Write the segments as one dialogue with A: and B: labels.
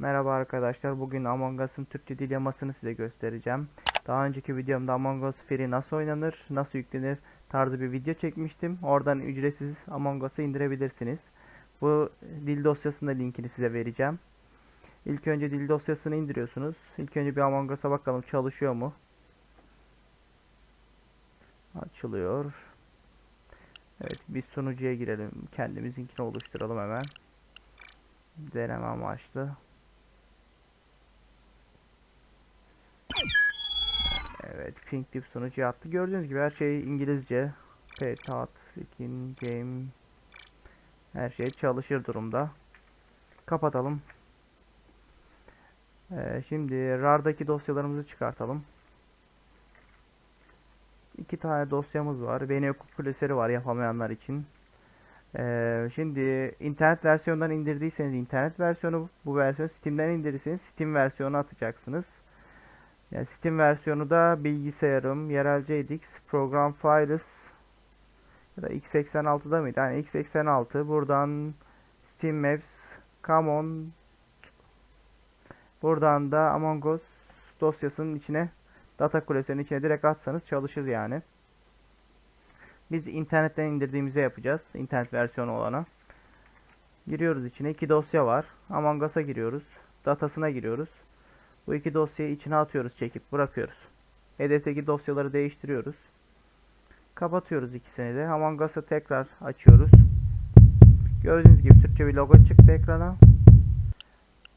A: Merhaba arkadaşlar. Bugün Among Us'ın Türkçe dil yamasını size göstereceğim. Daha önceki videomda Among Us Free nasıl oynanır, nasıl yüklenir tarzı bir video çekmiştim. Oradan ücretsiz Among Us'ı indirebilirsiniz. Bu dil dosyasında linkini size vereceğim. İlk önce dil dosyasını indiriyorsunuz. İlk önce bir Among Us'a bakalım çalışıyor mu? Açılıyor. Evet, bir sunucuya girelim. Kendimizinkini oluşturalım hemen. Deneme amaçlı. Evet, Pink Tip sunucuya attı. Gördüğünüz gibi her şey İngilizce. Petat, Skin, Game her şey çalışır durumda. Kapatalım. Ee, şimdi RAR'daki dosyalarımızı çıkartalım. İki tane dosyamız var. Beni klasörü var yapamayanlar için. Ee, şimdi internet versiyondan indirdiyseniz internet versiyonu bu versiyon Steam'den indirirseniz Steam versiyonu atacaksınız. Yani Steam versiyonu da bilgisayarım, yerel JDX, program files ya da x86'da mıydı? Yani x86 buradan Steam Maps, Common buradan da Among Us dosyasının içine data kulesinin içine direkt atsanız çalışır yani. Biz internetten indirdiğimize yapacağız. internet versiyonu olana. Giriyoruz içine. iki dosya var. Among Us'a giriyoruz. Datasına giriyoruz. Bu iki dosyayı içine atıyoruz. Çekip bırakıyoruz. Hedefteki dosyaları değiştiriyoruz. Kapatıyoruz ikisini de. Among Us'ı tekrar açıyoruz. Gördüğünüz gibi Türkçe bir logo çıktı ekrana.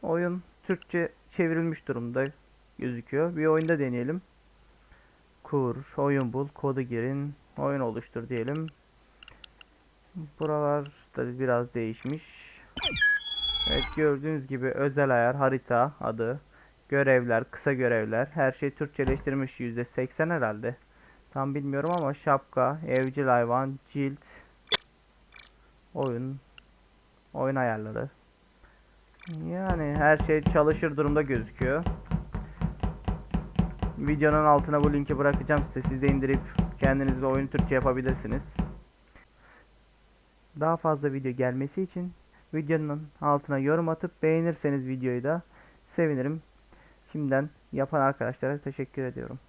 A: Oyun Türkçe çevrilmiş durumda gözüküyor. Bir oyunda deneyelim. Kur, oyun bul, kodu girin, oyun oluştur diyelim. Buralar da biraz değişmiş. Evet gördüğünüz gibi özel ayar, harita adı, görevler, kısa görevler, her şey Türkçeleştirilmiş %80 herhalde. Tam bilmiyorum ama şapka, evcil hayvan, cilt, oyun, oyun ayarları. Yani her şey çalışır durumda gözüküyor. Videonun altına bu linki bırakacağım size. Siz de indirip kendiniz oyun Türkçe yapabilirsiniz. Daha fazla video gelmesi için videonun altına yorum atıp beğenirseniz videoyu da sevinirim. Şimdiden yapan arkadaşlara teşekkür ediyorum.